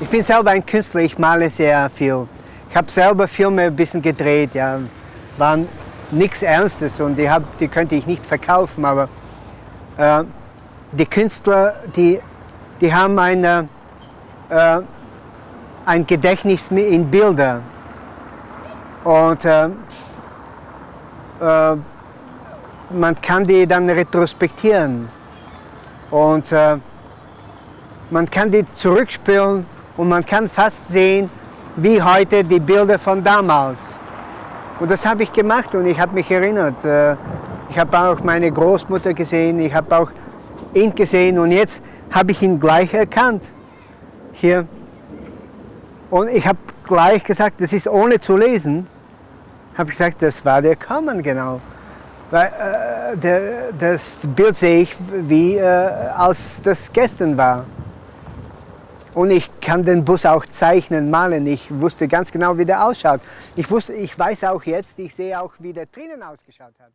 Ich bin selber ein Künstler, ich male sehr viel. Ich habe selber Filme ein bisschen gedreht, ja. waren nichts Ernstes und die, hab, die könnte ich nicht verkaufen, aber äh, die Künstler, die, die haben eine, äh, ein Gedächtnis in Bilder und äh, äh, man kann die dann retrospektieren und äh, man kann die zurückspielen und man kann fast sehen, wie heute die Bilder von damals. Und das habe ich gemacht und ich habe mich erinnert. Äh, ich habe auch meine Großmutter gesehen, ich habe auch ihn gesehen und jetzt habe ich ihn gleich erkannt. Hier. Und ich habe gleich gesagt, das ist ohne zu lesen, habe ich gesagt, das war der Kammern genau. Weil, äh, der, das Bild sehe ich, wie äh, als das gestern war. Und ich kann den Bus auch zeichnen, malen. Ich wusste ganz genau, wie der ausschaut. Ich, wusste, ich weiß auch jetzt, ich sehe auch, wie der drinnen ausgeschaut hat.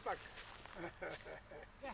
Pipak. yeah.